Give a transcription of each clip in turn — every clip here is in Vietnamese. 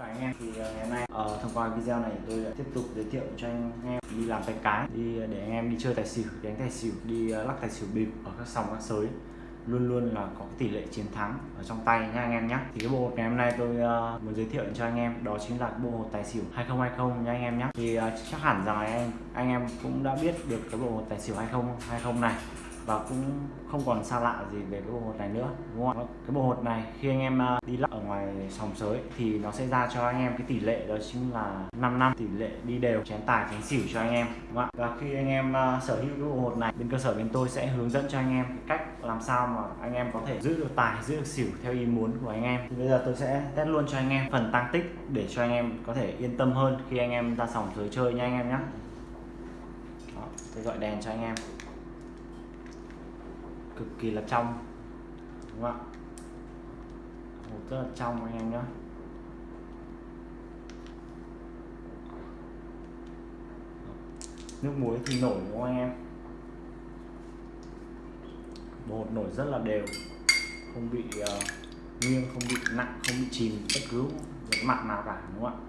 chào anh em. Thì ờ, ngày hôm nay ờ, thông qua video này tôi tiếp tục giới thiệu cho anh em đi làm tay cái đi ờ, để anh em đi chơi tài xỉu đánh tài xỉu đi ờ, lắc tài xỉu bịp ở các sòng các sới. Luôn luôn là có cái tỷ lệ chiến thắng ở trong tay nha anh em nhé thì cái bộ hột ngày hôm nay tôi uh, muốn giới thiệu cho anh em đó chính là cái bộ hột tài xỉu 2020 nha anh em nhé thì uh, chắc hẳn rằng là anh anh em cũng đã biết được cái bộ hột tài xỉu 2020 này và cũng không còn xa lạ gì về cái bộ hột này nữa, đúng không ạ? Cái bộ hột này, khi anh em à, đi lắc ở ngoài sòng sới thì nó sẽ ra cho anh em cái tỷ lệ đó chính là 5 năm. Tỷ lệ đi đều, chén tài, chén xỉu cho anh em, đúng không ạ? Và khi anh em à, sở hữu cái bộ hột này, bên cơ sở bên tôi sẽ hướng dẫn cho anh em cái cách làm sao mà anh em có thể giữ được tài, giữ được xỉu theo ý muốn của anh em. Thì bây giờ tôi sẽ test luôn cho anh em phần tăng tích để cho anh em có thể yên tâm hơn khi anh em ra sòng sới chơi nha anh em nhé tôi gọi đèn cho anh em cực kỳ là trong. Đúng không ạ? Hột rất là trong anh em nhé. Nước muối thì nổi đúng không anh em? Bột nổi rất là đều. Không bị uh, nghiêng không bị nặng không bị chìm bất cứ một mặt nào cả đúng không ạ?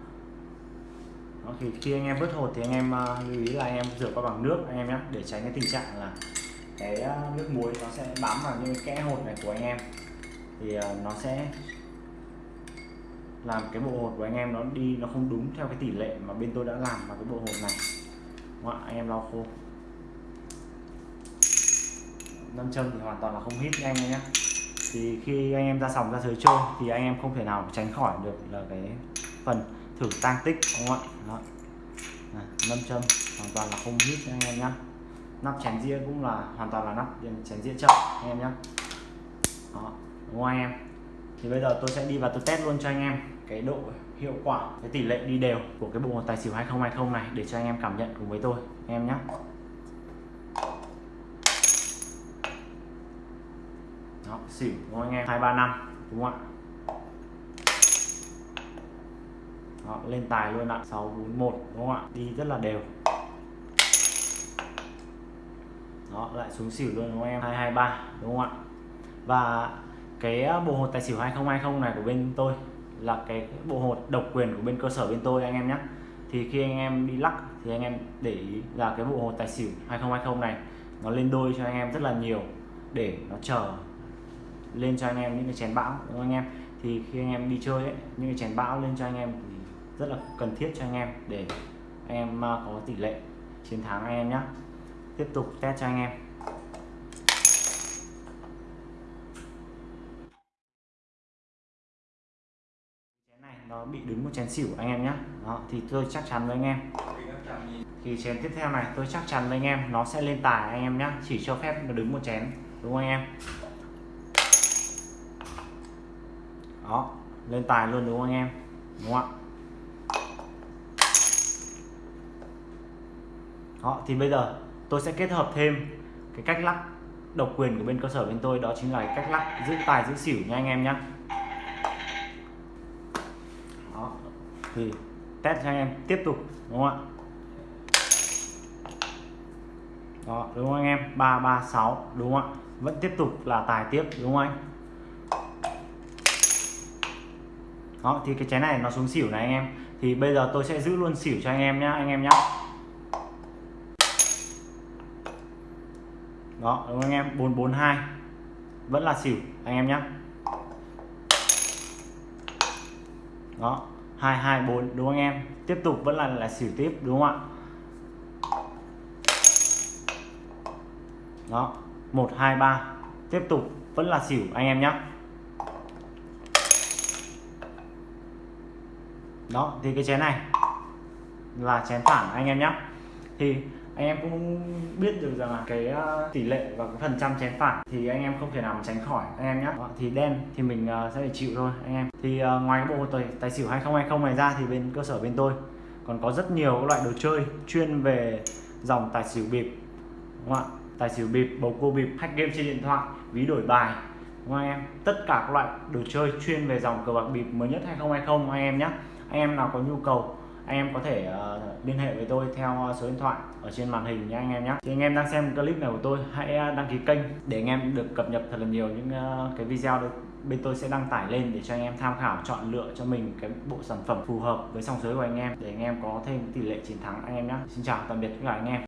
Đó, thì khi anh em vớt hột thì anh em uh, lưu ý là anh em rửa qua bằng nước anh em nhé để tránh cái tình trạng là cái ờ, nước muối nó sẽ bám vào những cái kẽ hột này của anh em. Thì ờ, nó sẽ làm cái bộ hột của anh em nó đi, nó không đúng theo cái tỷ lệ mà bên tôi đã làm vào cái bộ hột này. Đúng không anh em lau khô. Nam châm thì hoàn toàn là không hít anh em nhé. Thì khi anh em ra sòng ra sới chơi thì anh em không thể nào tránh khỏi được là cái phần thử tăng tích, đúng không ạ? Đó. Nam châm hoàn toàn là không hít anh em nhé nắp chén dĩa cũng là hoàn toàn là nắp chén dĩa chậm anh em nhé đó đúng không anh em? Thì bây giờ tôi sẽ đi vào tôi test luôn cho anh em cái độ hiệu quả cái tỷ lệ đi đều của cái bộ tài xỉu 2020 này để cho anh em cảm nhận cùng với tôi anh em nhé đó xỉu đúng không anh em? hai ba năm đúng không ạ? Đó, lên tài luôn ạ 641 đúng không ạ? Đi rất là đều đó lại xuống xỉu luôn đúng không em? 223 đúng không ạ? Và cái ờ, bộ hột tài xỉu 2020 này của bên tôi là cái bộ hột độc quyền của bên cơ sở bên tôi anh em nhé. Thì khi anh em đi lắc thì anh em để ý là cái bộ hột tài xỉu 2020 này nó lên đôi cho anh em rất là nhiều để nó chờ lên cho anh em những cái chén bão đúng không anh em? Thì khi anh em đi chơi ấy, những cái chén bão lên cho anh em thì rất là cần thiết cho anh em để anh em ờ, có tỷ lệ chiến thắng anh em nhé tiếp tục test cho anh em. Chén này nó bị đứng một chén xỉu anh em nhé đó, thì tôi chắc chắn với anh em. Thì chén tiếp theo này, tôi chắc chắn với anh em, nó sẽ lên tài anh em nhé chỉ cho phép nó đứng một chén, đúng không anh em? Đó, lên tài luôn đúng không anh em? Đúng không ạ? Đó, thì bây giờ tôi sẽ kết hợp thêm cái cách lắc độc quyền của bên cơ sở bên tôi, đó chính là cái cách lắc giữ tài, giữ xỉu nha anh em nhé đó, thì test cho anh em tiếp tục, đúng không ạ? Đó, đúng không anh em? 336 đúng không ạ? Vẫn tiếp tục là tài tiếp, đúng không anh? Đó, thì cái chén này nó xuống xỉu này anh em. Thì bây giờ tôi sẽ giữ luôn xỉu cho anh em nhé anh em nhé đó, đúng không anh em? 442 vẫn là xỉu, anh em nhé đó 224 đúng không anh em? Tiếp tục vẫn là là xỉu tiếp, đúng không ạ? Đó 123 tiếp tục, vẫn là xỉu, anh em nhé đó, thì cái chén này là chén phản anh em nhé thì anh em cũng biết được rằng là cái ờ, tỷ lệ và cái phần trăm chén phạt thì anh em không thể nào mà tránh khỏi. Anh em nhé ờ, thì đen thì mình ờ, sẽ phải chịu thôi anh em. Thì ngoài cái bộ tài, tài xỉu 2020 này ra thì bên cơ sở bên tôi còn có rất nhiều các loại đồ chơi chuyên về dòng tài xỉu bịp đúng không ạ? Tài xỉu bịp bầu cua bịp hack game trên điện thoại ví đổi bài đúng không anh em? Tất cả các loại đồ chơi chuyên về dòng cờ bạc bịp mới nhất 2020 anh em nhé anh em nào có nhu cầu anh em có thể uh, liên hệ với tôi theo ờ, số điện thoại ở trên màn hình nha anh em nhé thì anh em đang xem clip này của tôi hãy ờ, đăng ký kênh để anh em được cập nhật thật là nhiều những uh, cái video bên tôi sẽ đăng tải lên để cho anh em tham khảo chọn lựa cho mình cái bộ sản phẩm phù hợp với song giới của anh em để anh em có thêm tỷ lệ chiến thắng anh em nhé xin chào tạm biệt tất cả anh em.